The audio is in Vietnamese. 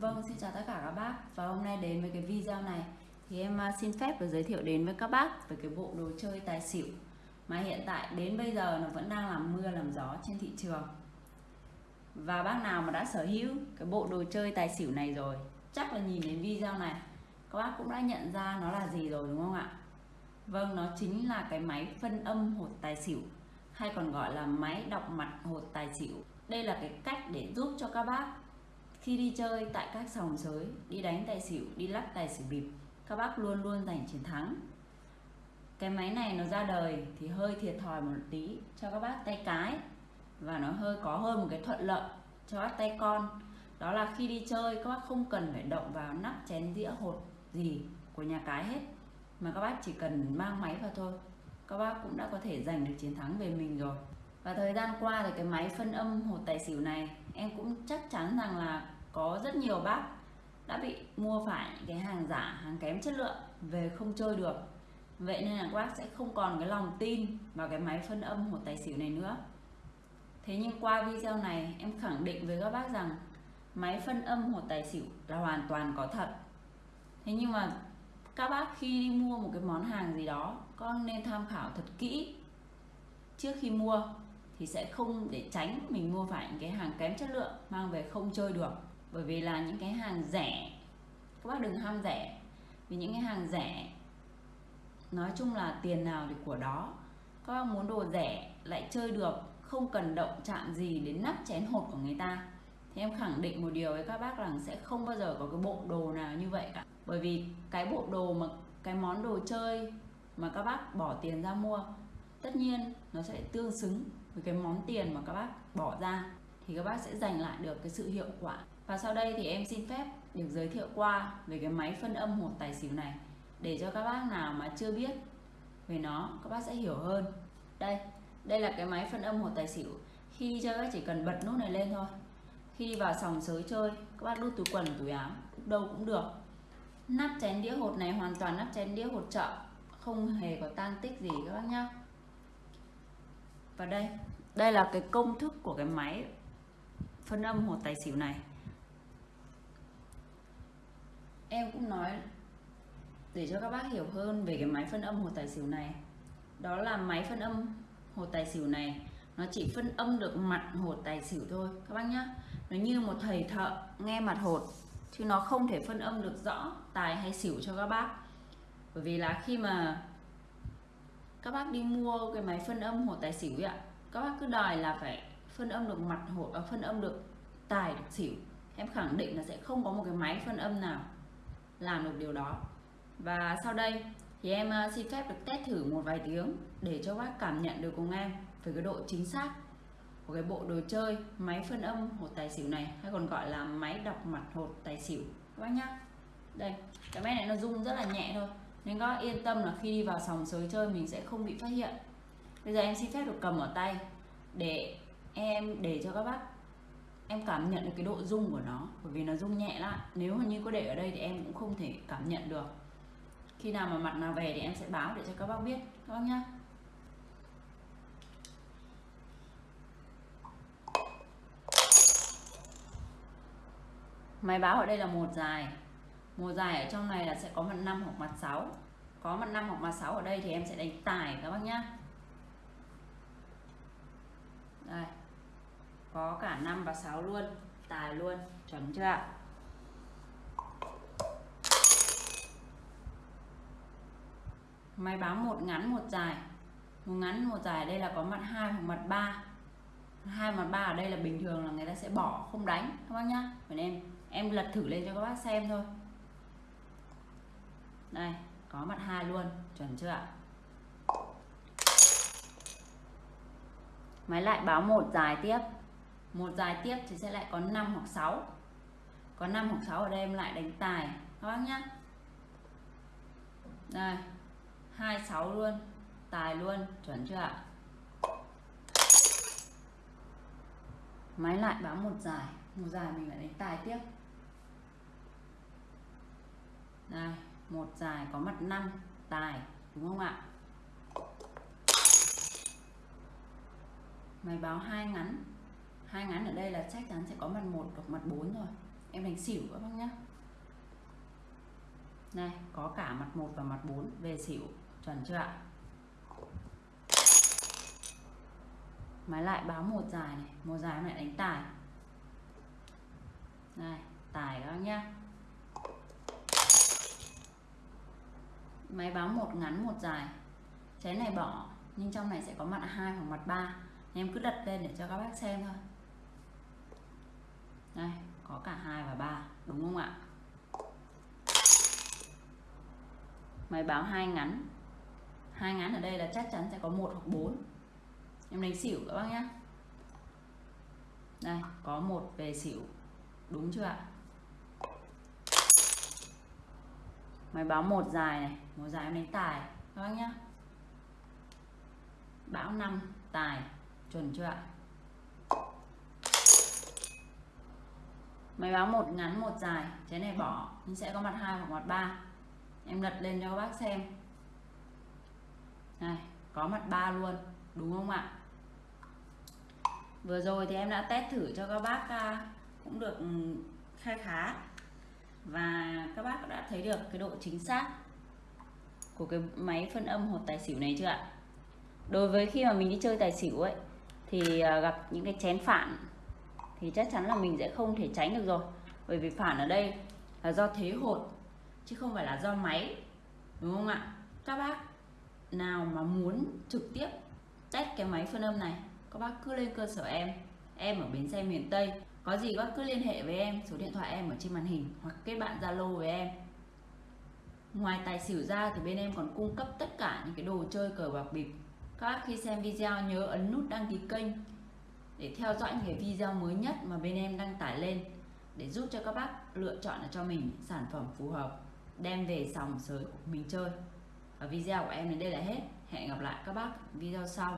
Vâng, xin chào tất cả các bác. Và hôm nay đến với cái video này Thì em à, xin phép được giới thiệu đến với các bác Về cái bộ đồ chơi tài xỉu. Mà hiện tại đến bây giờ nó vẫn đang làm mưa làm gió trên thị trường. Và bác nào mà đã sở hữu cái bộ đồ chơi tài xỉu này rồi Chắc là nhìn đến video này Các bác cũng đã nhận ra nó là gì rồi đúng không ạ? Vâng, nó chính là cái máy phân âm hột tài xỉu Hay còn gọi là máy đọc mặt hột tài xỉu. Đây là cái cách để giúp cho các bác khi đi chơi tại các sòng sới, đi đánh tài xỉu, đi lắc tài xỉu bịp, các bác luôn luôn giành chiến thắng. Cái máy này nó ra đời thì hơi thiệt thòi một tí cho các bác tay cái và nó hơi có hơn một cái thuận lợi cho các tay con. Đó là khi đi chơi các bác không cần phải động vào nắp chén dĩa hột gì của nhà cái hết mà các bác chỉ cần mang máy vào thôi. Các bác cũng đã có thể giành được chiến thắng về mình rồi. Và thời gian qua thì cái máy phân âm hột tài xỉu này em cũng chắc chắn rằng là có rất nhiều bác đã bị mua phải cái hàng giả, hàng kém chất lượng về không chơi được. Vậy nên là các bác sẽ không còn cái lòng tin vào cái máy phân âm một tài xỉu này nữa. Thế nhưng qua video này em khẳng định với các bác rằng máy phân âm một tài xỉu là hoàn toàn có thật. Thế nhưng mà các bác khi đi mua một cái món hàng gì đó con nên tham khảo thật kỹ trước khi mua thì sẽ không để tránh mình mua phải những cái hàng kém chất lượng mang về không chơi được bởi vì là những cái hàng rẻ. Các bác đừng ham rẻ. Vì những cái hàng rẻ, nói chung là tiền nào thì của đó. Các bác muốn đồ rẻ lại chơi được, không cần động chạm gì đến nắp chén hột của người ta. Thì em khẳng định một điều với các bác rằng sẽ không bao giờ có cái bộ đồ nào như vậy cả. Bởi vì cái bộ đồ mà, cái món đồ chơi mà các bác bỏ tiền ra mua, tất nhiên nó sẽ tương xứng với cái món tiền mà các bác bỏ ra. Thì các bác sẽ giành lại được cái sự hiệu quả và sau đây thì em xin phép được giới thiệu qua về cái máy phân âm hột tài xỉu này, để cho các bác nào mà chưa biết về nó, các bác sẽ hiểu hơn. Đây đây là cái máy phân âm hột tài xỉu. Khi đi chơi các chỉ cần bật nút này lên thôi. Khi đi vào sòng sới chơi, các bác đút túi quần, túi áo đâu cũng được. Nắp chén đĩa hột này hoàn toàn nắp chén đĩa hột chợ, không hề có tan tích gì các bác nhá. Và đây đây là cái công thức của cái máy phân âm hột tài xỉu này em cũng nói để cho các bác hiểu hơn về cái máy phân âm hột tài xỉu này. Đó là máy phân âm hột tài xỉu này, nó chỉ phân âm được mặt hột tài xỉu thôi, các bác nhá. Nó như một thầy thợ nghe mặt hột, chứ nó không thể phân âm được rõ tài hay xỉu cho các bác. Bởi vì là khi mà các bác đi mua cái máy phân âm hột tài xỉu ấy ạ, các bác cứ đòi là phải phân âm được mặt hột và phân âm được tài, được xỉu. Em khẳng định là sẽ không có một cái máy phân âm nào làm được điều đó. Và sau đây thì em ờ, xin phép được test thử một vài tiếng để cho bác cảm nhận được cùng em về cái độ chính xác của cái bộ đồ chơi máy phân âm hột tài xỉu này, hay còn gọi là máy đọc mặt hột tài xỉu. Các bác nhá. Đây, cái máy này nó rung rất là nhẹ thôi, nên các bác yên tâm là khi đi vào sòng sới chơi mình sẽ không bị phát hiện. Bây giờ em xin phép được cầm ở tay để em, để cho các bác em cảm nhận được cái độ rung của nó, bởi vì nó rung nhẹ lắm. Nếu mà như có để ở đây thì em cũng không thể cảm nhận được. Khi nào mà mặt nào về thì em sẽ báo để cho các bác biết, các bác nhá. Máy báo ở đây là một dài. Một dài ở trong này là sẽ có mặt 5 hoặc mặt 6 có mặt 5 hoặc mặt 6 ở đây thì em sẽ đánh tài các bác nhá. Đây có cả 5 và 6 luôn. Tài luôn. Chuẩn chưa ạ? Máy báo một ngắn, một dài. Một ngắn, một dài đây là có mặt hai hoặc mặt 3 hai mặt ba ở đây là bình thường là người ta sẽ bỏ, không đánh, các bác nhá. Còn em em lật thử lên cho các bác xem thôi. Đây, có mặt hai luôn. Chuẩn chưa ạ? Máy lại báo một dài tiếp một dài tiếp thì sẽ lại có 5 hoặc 6 có 5 hoặc 6 ở đây em lại đánh tài. Các bác nhá. Đây. 26 luôn. Tài luôn. Chuẩn chưa ạ? Máy lại báo một dài. Một dài mình lại đánh tài tiếp. Đây. Một dài có mặt 5 tài. Đúng không ạ? Máy báo hai ngắn hai ngắn ở đây là chắc chắn sẽ có mặt một hoặc mặt 4 rồi. Em đánh xỉu các bác nhá. Này, có cả mặt 1 và mặt 4 về xỉu, chuẩn chưa ạ? Máy lại báo một dài này. Một dài em lại đánh tài. Này, tài các bác nhá. Máy báo một ngắn, một dài. Chén này bỏ, nhưng trong này sẽ có mặt hai hoặc mặt ba. Em cứ đặt lên để cho các bác xem thôi đây, có cả hai và ba, đúng không ạ? Máy báo hai ngắn. Hai ngắn ở đây là chắc chắn sẽ có một hoặc bốn. Em đánh xỉu các bác nhé đây, có một về xỉu. Đúng chưa ạ? Máy báo một dài này, một dài em đánh tài, các bác nhé bão 5 tài, chuẩn chưa ạ? Máy báo một ngắn, một dài. Trái này bỏ. Nhưng sẽ có mặt hai hoặc mặt ba. Em lật lên cho các bác xem. Này, có mặt ba luôn. Đúng không ạ? Vừa rồi thì em đã test thử cho các bác à, cũng được ừ, khai khá khá. Và các bác đã thấy được cái độ chính xác của cái máy phân âm hột tài xỉu này chưa ạ? Đối với khi mà mình đi chơi tài xỉu ấy, thì à, gặp những cái chén phản thì chắc chắn là mình sẽ không thể tránh được rồi. Bởi vì phản ở đây là do thế hột, chứ không phải là do máy, đúng không ạ? Các bác nào mà muốn trực tiếp test cái máy phân âm này, các bác cứ lên cơ sở em em ở bến xe miền Tây. Có gì các bác cứ liên hệ với em, số điện thoại em ở trên màn hình hoặc kết bạn Zalo với em. Ngoài tài xỉu ra thì bên em còn cung cấp tất cả những cái đồ chơi cờ bạc bịp. Các bác khi xem video nhớ ấn nút đăng ký kênh để theo dõi những cái video mới nhất mà bên em đăng tải lên để giúp cho các bác lựa chọn cho mình sản phẩm phù hợp, đem về sòng sới của mình chơi. Và video của em đến đây là hết. Hẹn gặp lại các bác video sau.